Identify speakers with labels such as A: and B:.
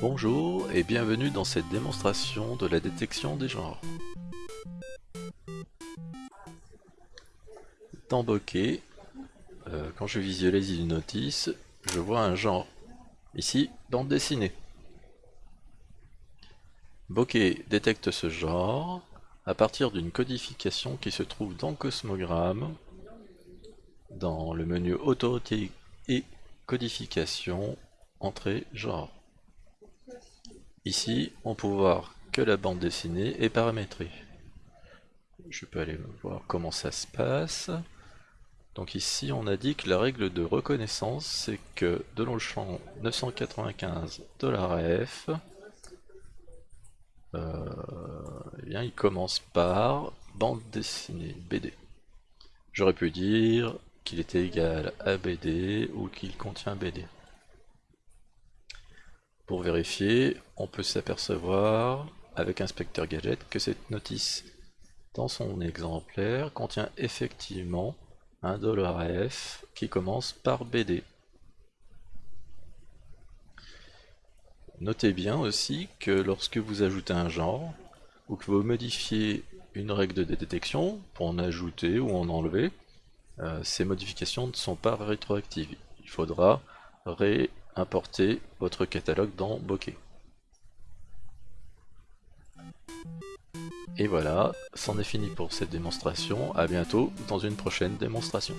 A: Bonjour et bienvenue dans cette démonstration de la détection des genres. Dans Bokeh, quand je visualise une notice, je vois un genre. Ici, bande dessinée. Bokeh détecte ce genre à partir d'une codification qui se trouve dans Cosmogramme, dans le menu Autorité et Codification, Entrée, Genre. Ici, on peut voir que la bande dessinée est paramétrée. Je peux aller voir comment ça se passe. Donc ici, on a dit que la règle de reconnaissance, c'est que de le champ 995 $f, euh, eh bien, il commence par bande dessinée BD. J'aurais pu dire qu'il était égal à BD ou qu'il contient BD. Pour vérifier, on peut s'apercevoir avec Inspecteur Gadget que cette notice dans son exemplaire contient effectivement un $f qui commence par BD. Notez bien aussi que lorsque vous ajoutez un genre, ou que vous modifiez une règle de détection, pour en ajouter ou en enlever, euh, ces modifications ne sont pas rétroactives. Il faudra ré importer votre catalogue dans Bokeh. Et voilà, c'en est fini pour cette démonstration, à bientôt dans une prochaine démonstration.